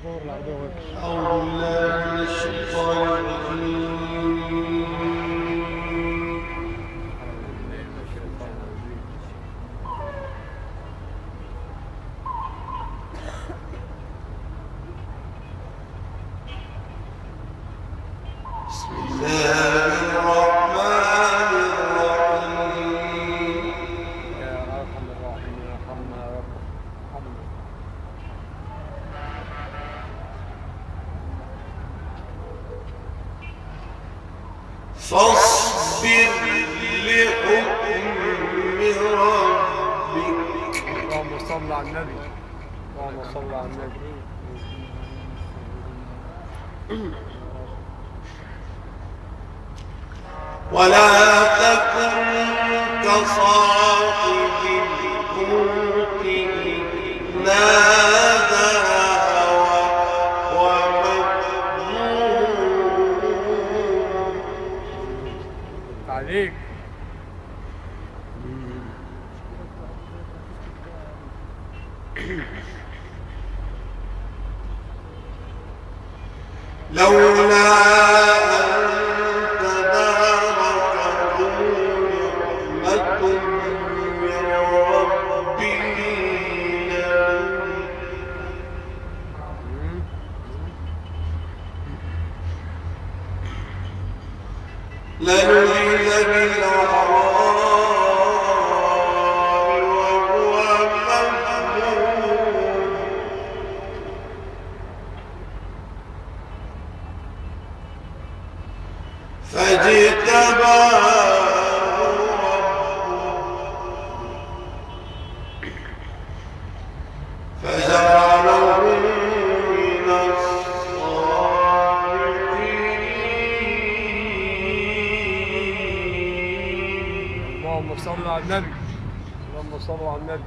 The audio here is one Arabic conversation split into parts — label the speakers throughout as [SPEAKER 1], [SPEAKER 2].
[SPEAKER 1] أعوذ بالله من الشيطان الرجيم. एक
[SPEAKER 2] اللهم صل على النبي. اللهم صل على النبي.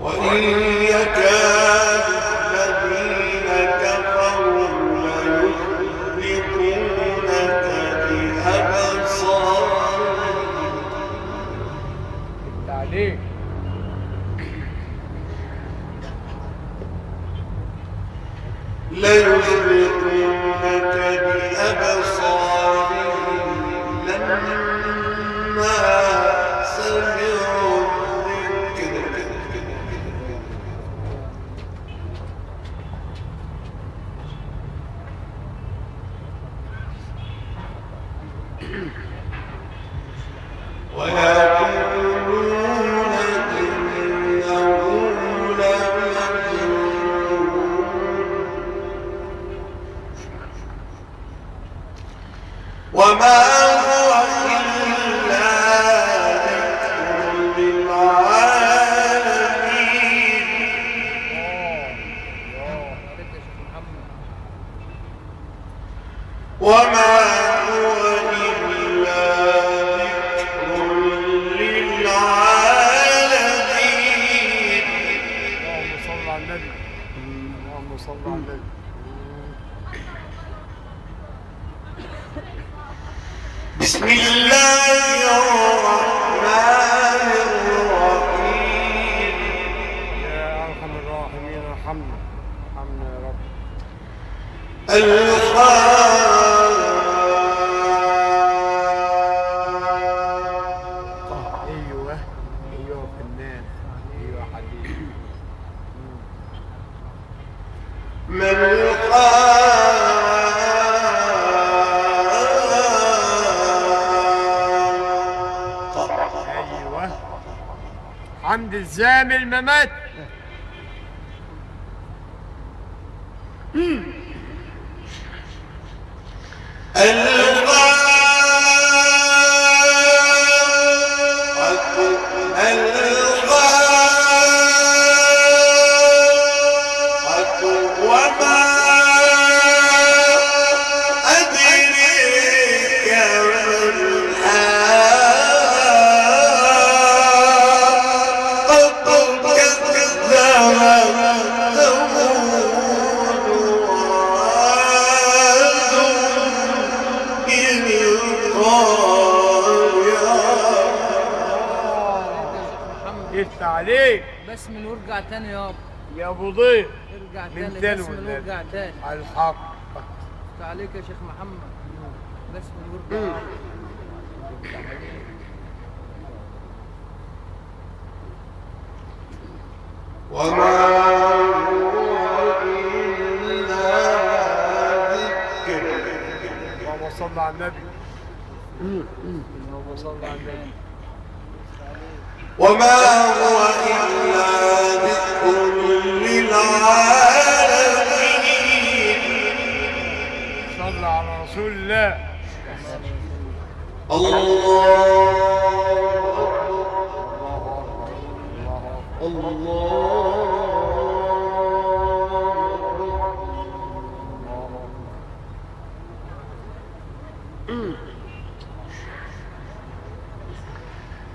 [SPEAKER 1] وإن وما
[SPEAKER 2] عند الزامل ممات.
[SPEAKER 1] وما هو إلا ذكر.
[SPEAKER 2] اللهم صل على النبي. اللهم صل على النبي.
[SPEAKER 1] وما هو إلا ذكر للعالمين.
[SPEAKER 2] صل على رسول الله.
[SPEAKER 1] الله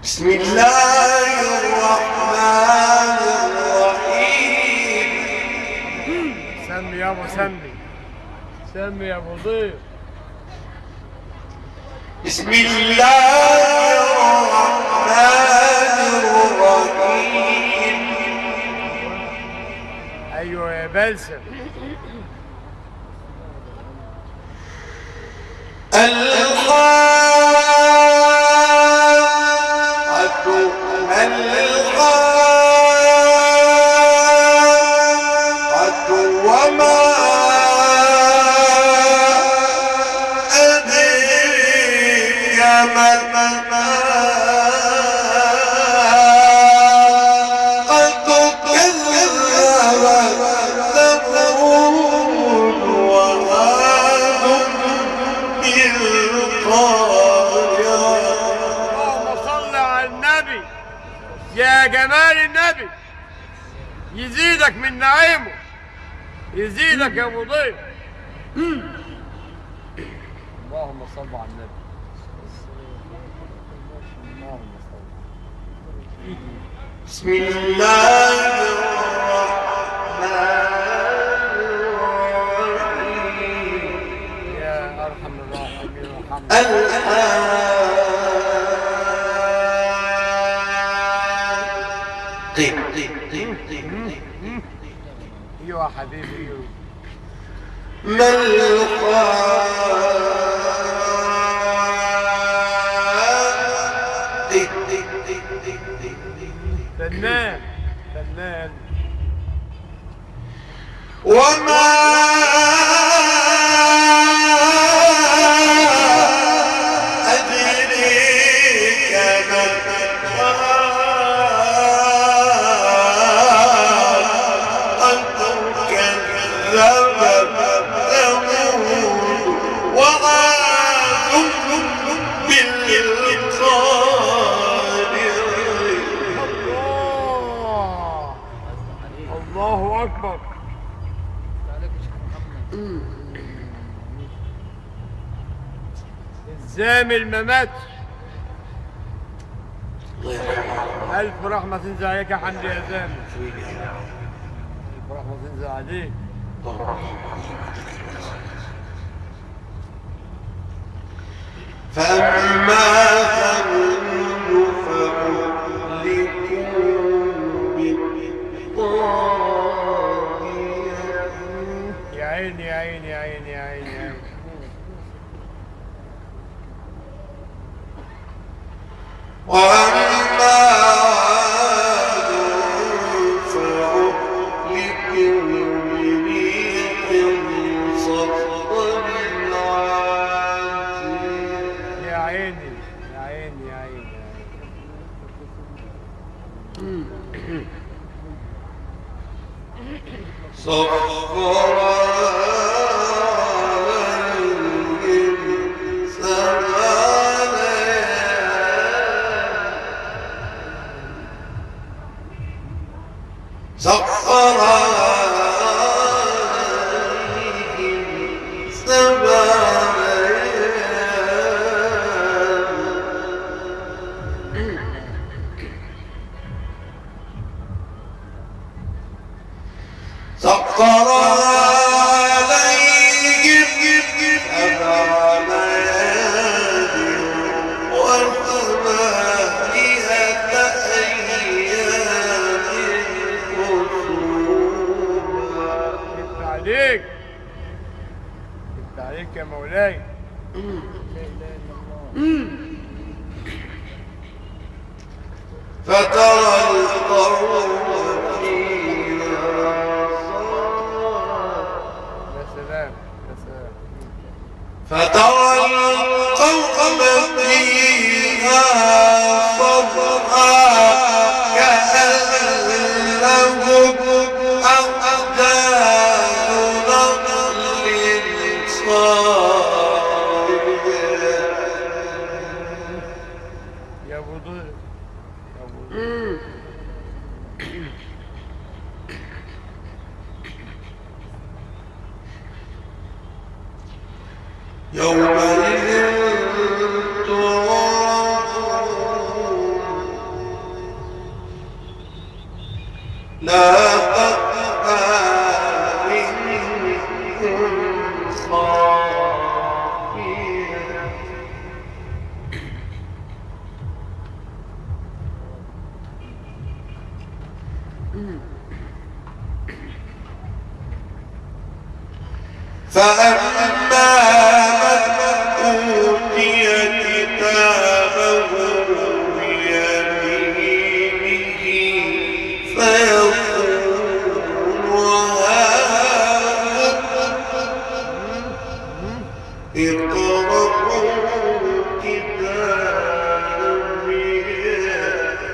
[SPEAKER 1] بسم الله الرحمن الرحيم
[SPEAKER 2] سمي يا ابو سمي سمي يا ابو ضيف
[SPEAKER 1] بسم الله الرحمن الرحيم
[SPEAKER 2] أيوه يا من نعيمه يزيدك يا أبو ضيف. اللهم صل على النبي. اللهم صل
[SPEAKER 1] بسم الله الرحمن الرحيم.
[SPEAKER 2] يا أرحم الراحمين. ارحمنا حبيبي. أيوه
[SPEAKER 1] ما الحاقة ما
[SPEAKER 2] ماتش.
[SPEAKER 1] الله يرحمه.
[SPEAKER 2] ألف رحمة تنزل عليك يا حمدي يا ألف رحمة تنزل عليك.
[SPEAKER 1] فأما وأما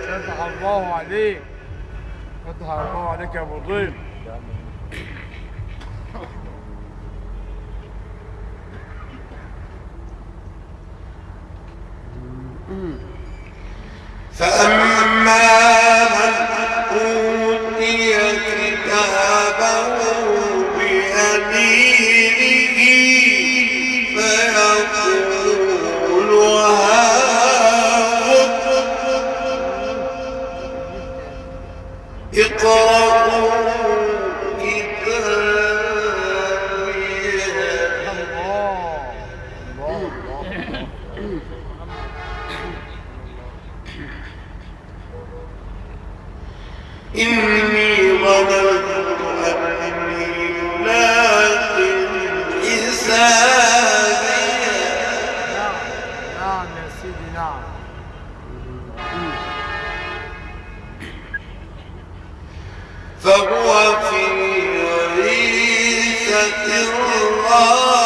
[SPEAKER 2] فتح الله عليك. فتح الله عليك يا ابو ضيف
[SPEAKER 1] فأما
[SPEAKER 2] نعم.
[SPEAKER 1] فهو في عيشة راضية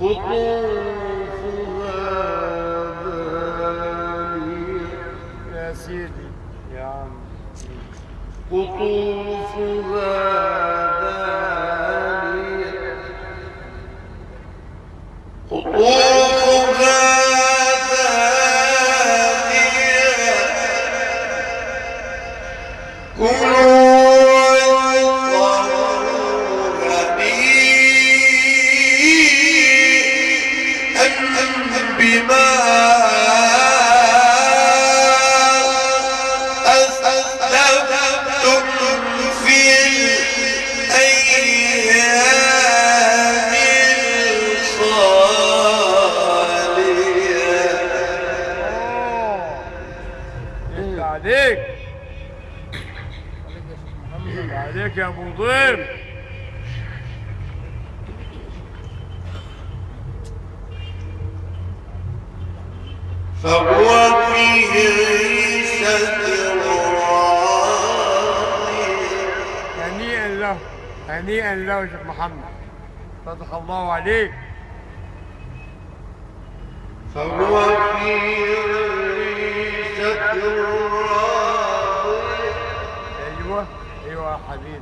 [SPEAKER 1] قطوفها دانية
[SPEAKER 2] يا سيدي يا عم.
[SPEAKER 1] قطوفها
[SPEAKER 2] عليك.
[SPEAKER 3] عليك يا
[SPEAKER 2] ابو ضيف هنيئا له يا شيخ محمد. فتح الله عليك.
[SPEAKER 1] فهو في عيشة راضية
[SPEAKER 2] أيوه أيوه يا حبيبي.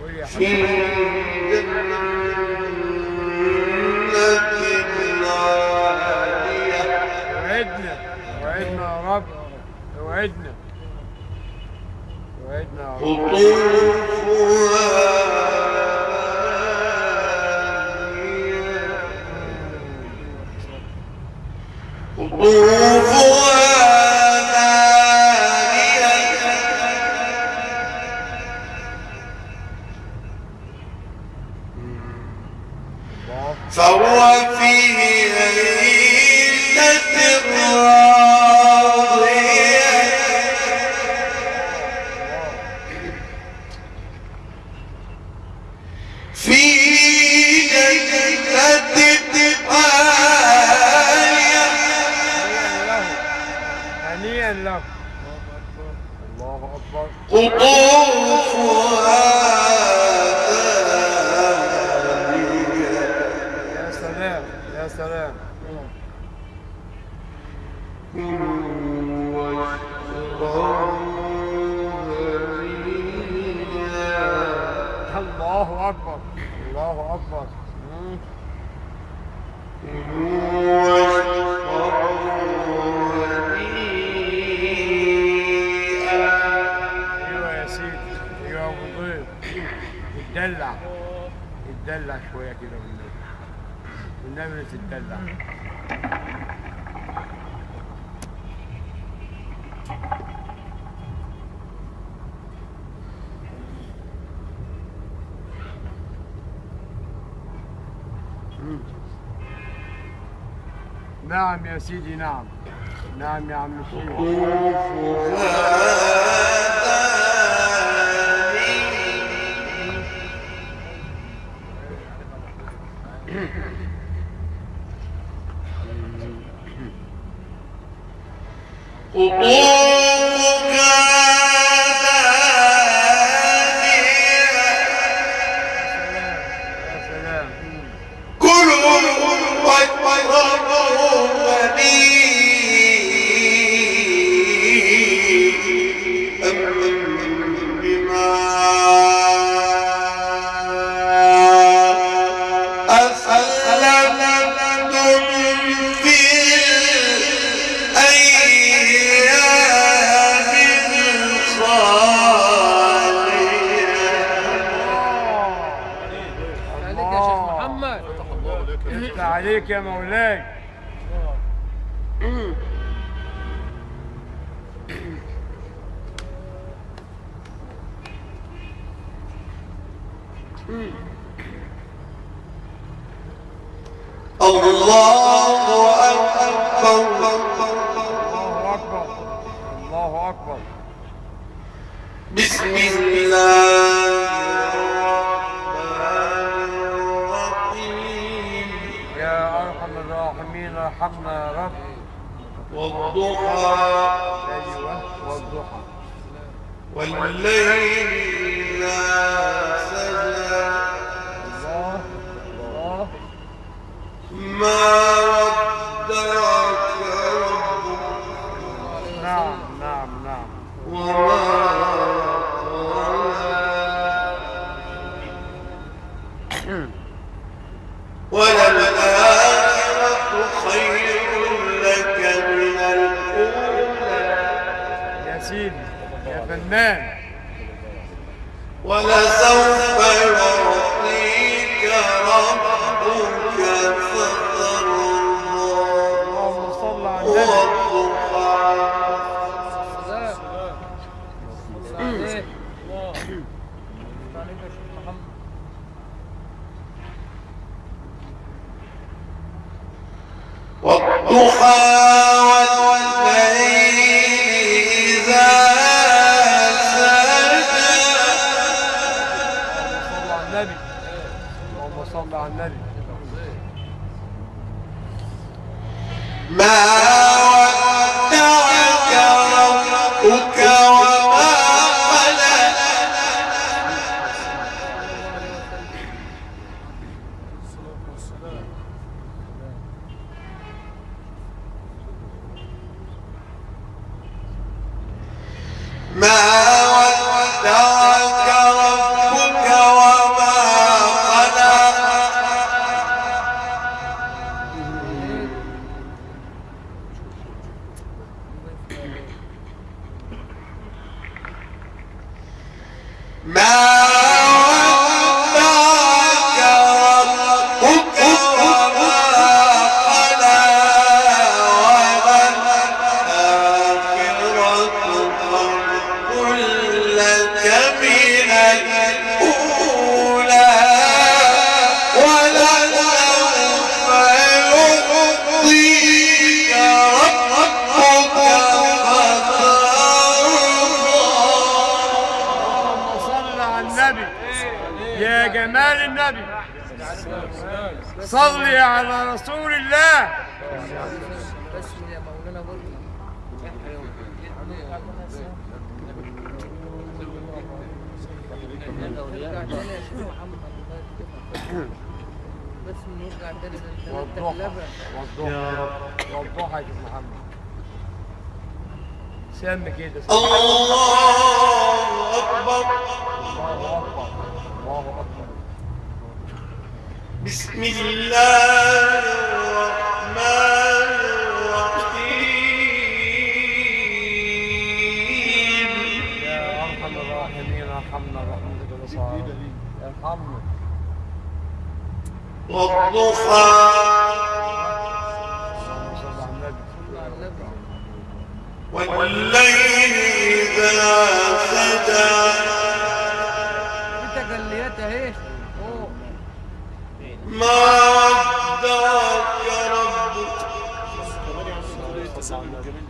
[SPEAKER 2] قول يا
[SPEAKER 1] في
[SPEAKER 2] حبيبي
[SPEAKER 1] جنة عالية
[SPEAKER 2] وعدنا وعدنا يا رب وعدنا.
[SPEAKER 1] قطوفها قطوفها
[SPEAKER 2] مم. أيوه يا أيوه يا أبو ضيف اتدلع شوية كده والنبي والنبي تتدلع نعم يا سيدي نعم. نعم يا عم الشيخ. ارحم الراحمين ارحمنا يا رب.
[SPEAKER 1] والضحى
[SPEAKER 2] أيوه والضحى
[SPEAKER 1] والليل إذا سجى
[SPEAKER 2] الله الله
[SPEAKER 1] ما ودعك ربك
[SPEAKER 2] نعم نعم نعم.
[SPEAKER 1] وما
[SPEAKER 2] فنان
[SPEAKER 1] ولسوف يعطيك ربك فترضى والضحى
[SPEAKER 4] سلام
[SPEAKER 2] صلي على رسول الله
[SPEAKER 4] بس
[SPEAKER 2] يا محمد سم كده.
[SPEAKER 1] الله أكبر
[SPEAKER 2] الله أكبر الله أكبر
[SPEAKER 1] بسم الله الرحمن الرحيم.
[SPEAKER 2] يا أرحم الراحمين أرحمنا برحمتك الوصال. أرحمنا.
[SPEAKER 1] والضحى. والليل إذا سجى.
[SPEAKER 4] في تجليات اهي اوه
[SPEAKER 1] ما ودعك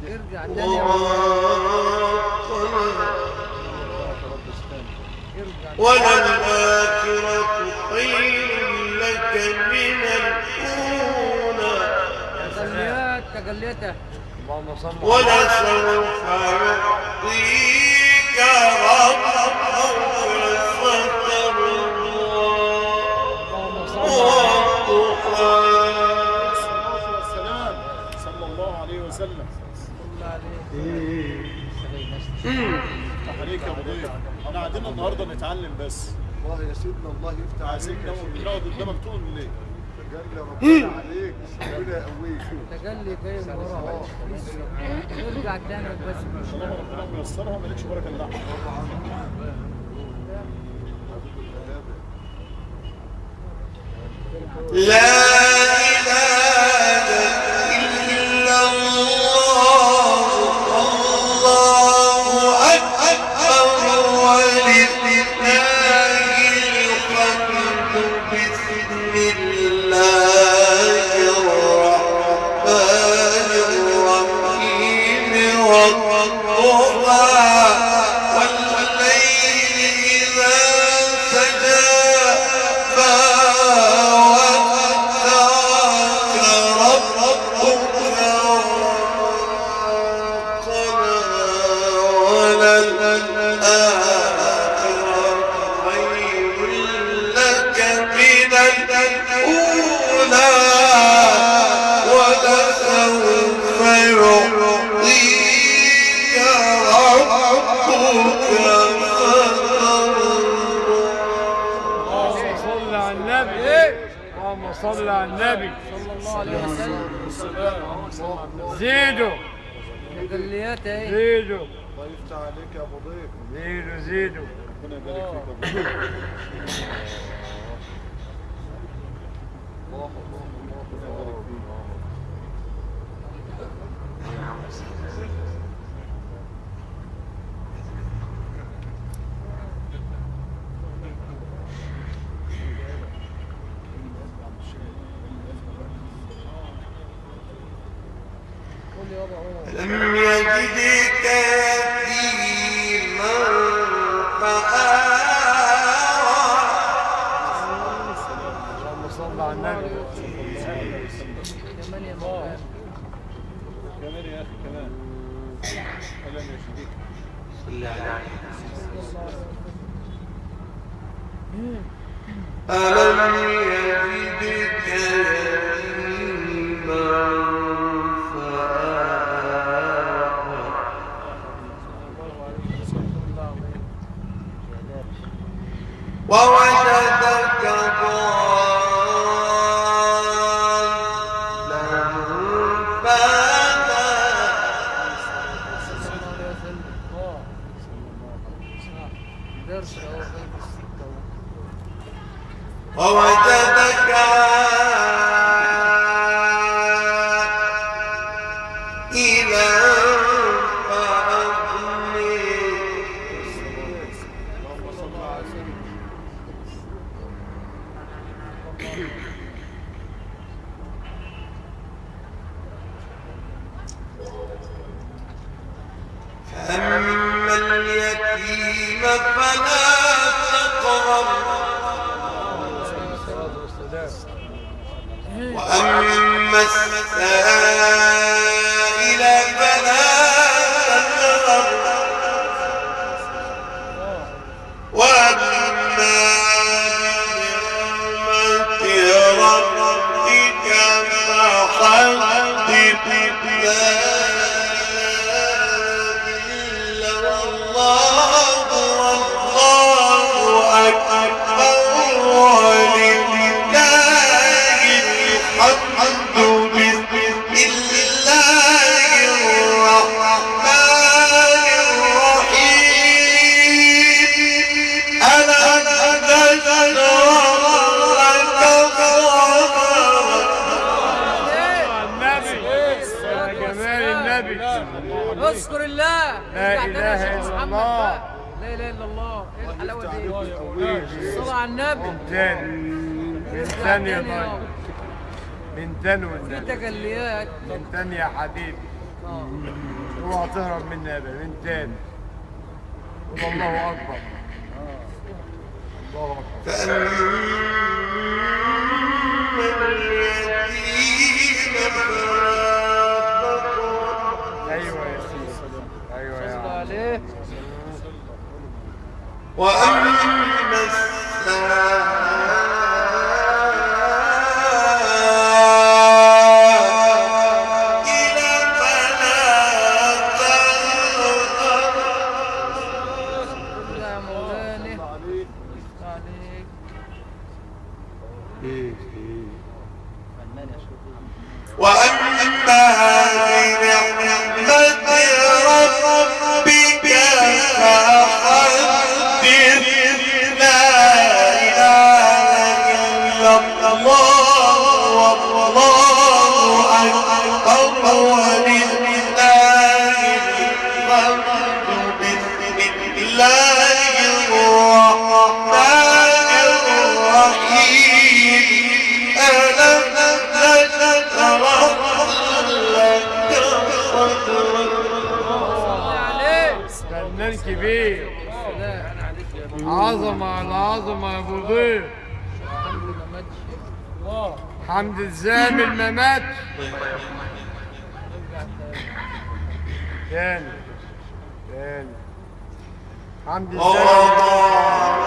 [SPEAKER 4] ارجع تاني يا
[SPEAKER 1] قلق
[SPEAKER 4] ارجع
[SPEAKER 1] وللآخرة خير لك من الأولى
[SPEAKER 4] تجليات
[SPEAKER 2] على
[SPEAKER 1] ولسوف يعطيك ربك
[SPEAKER 5] عليك يا مضيف إحنا قاعدين النهارده نتعلم بس
[SPEAKER 6] والله يا سيدنا الله يفتح عليك يا
[SPEAKER 5] نقعد
[SPEAKER 6] شيخ
[SPEAKER 5] نقعد قدامك طول الليل
[SPEAKER 6] تجلى ربنا عليك ربنا يقويك
[SPEAKER 4] تجلي جاي من ورا تاني بس
[SPEAKER 5] طالما ربنا ميسرها مالكش بركه الا
[SPEAKER 1] لا
[SPEAKER 2] النبي.
[SPEAKER 4] صلى الله عليه وسلم
[SPEAKER 2] زيدوا.
[SPEAKER 4] اهي
[SPEAKER 2] زيدوا.
[SPEAKER 6] الله يفتح عليك يا ابو ضيف
[SPEAKER 2] زيدوا زيدوا.
[SPEAKER 5] ربنا يبارك فيك يا ابو
[SPEAKER 6] الله الله الله يبارك فيك
[SPEAKER 4] يا أخي
[SPEAKER 5] كمان. أهلا يا شديد.
[SPEAKER 1] ألم يجدك اليتيم فلا وأما السائل فلا
[SPEAKER 4] على النبي.
[SPEAKER 2] تاني من
[SPEAKER 4] ارجع
[SPEAKER 2] تاني يا
[SPEAKER 4] تاني
[SPEAKER 2] طيب. من تاني
[SPEAKER 4] في
[SPEAKER 2] والنبي
[SPEAKER 4] تجليات
[SPEAKER 2] من تاني يا حبيبي.
[SPEAKER 4] آه.
[SPEAKER 2] اوعى تهرب مني يا بابا من تاني قول الله أكبر. الله
[SPEAKER 1] أكبر.
[SPEAKER 2] أيوه يا سيدي. أيوه يا
[SPEAKER 4] عليه.
[SPEAKER 1] وأما
[SPEAKER 4] Sarah. عليك يا ابو
[SPEAKER 2] عظمة على عظمة يا ابو ضيف
[SPEAKER 4] الحمد ما ماتش
[SPEAKER 2] حمد الزامل ما ماتش
[SPEAKER 4] ارجع تاني
[SPEAKER 2] تاني تاني حمد
[SPEAKER 1] ووضع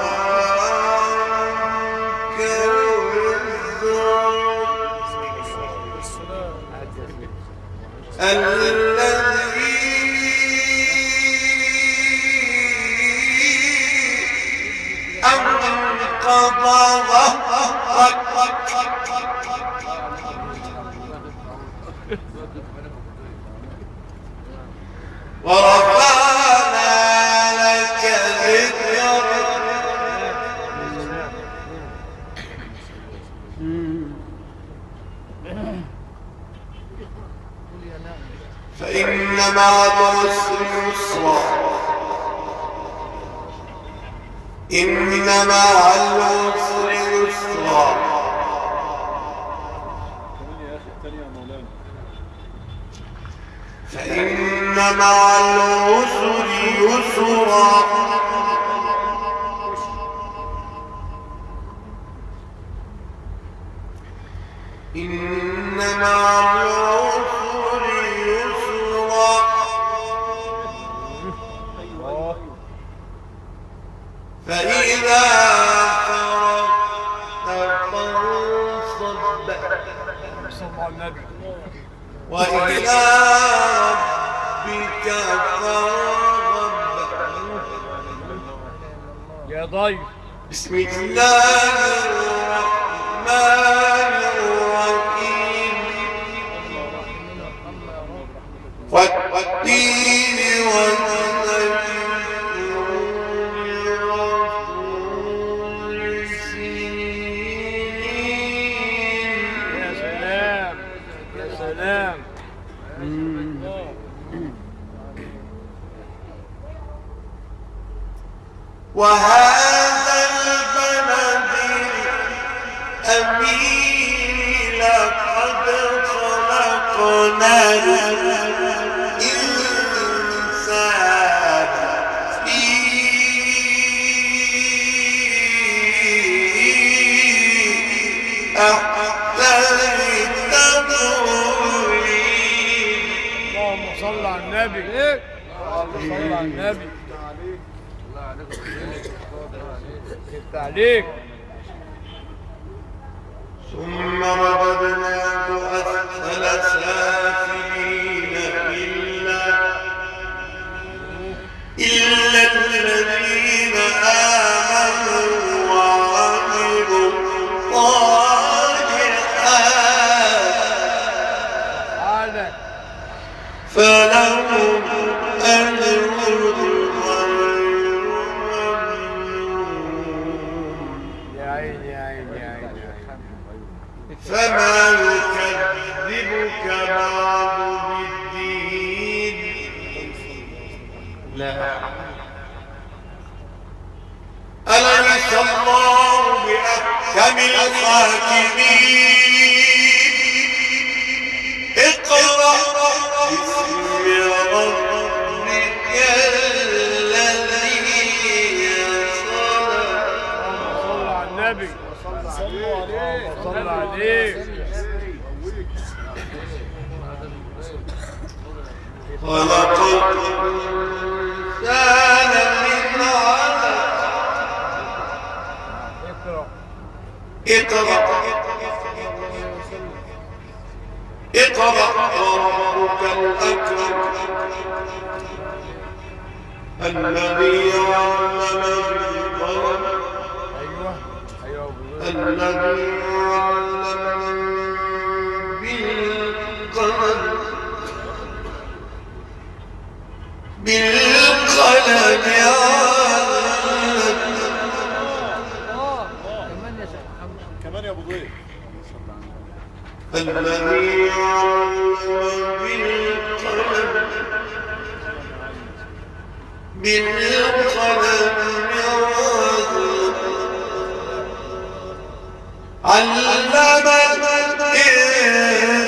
[SPEAKER 2] الزامل
[SPEAKER 1] عنك وزرك الذي أنقض ظهرك ورفعنا لك إن مع العسر يسرا فإن مع العسر يسرا إن مع وإلى ربك فارغب.
[SPEAKER 2] يا ضيف.
[SPEAKER 1] بسم الله الرحمن وهذا البلد الأمين لقد خلقنا في اللهم صل
[SPEAKER 2] على النبي. صل على النبي.
[SPEAKER 4] Birliktelik. Summa
[SPEAKER 2] صل عليك
[SPEAKER 1] خلق الإنسان من علق
[SPEAKER 2] اقرأ
[SPEAKER 1] اقرأ وربك الأكرم الذي علم بالقلم الذي علم بالقلم بالقلم
[SPEAKER 4] كمان يا
[SPEAKER 6] ابو زيد
[SPEAKER 1] الذي علم بالقلم بالقلم يا علم الإنسان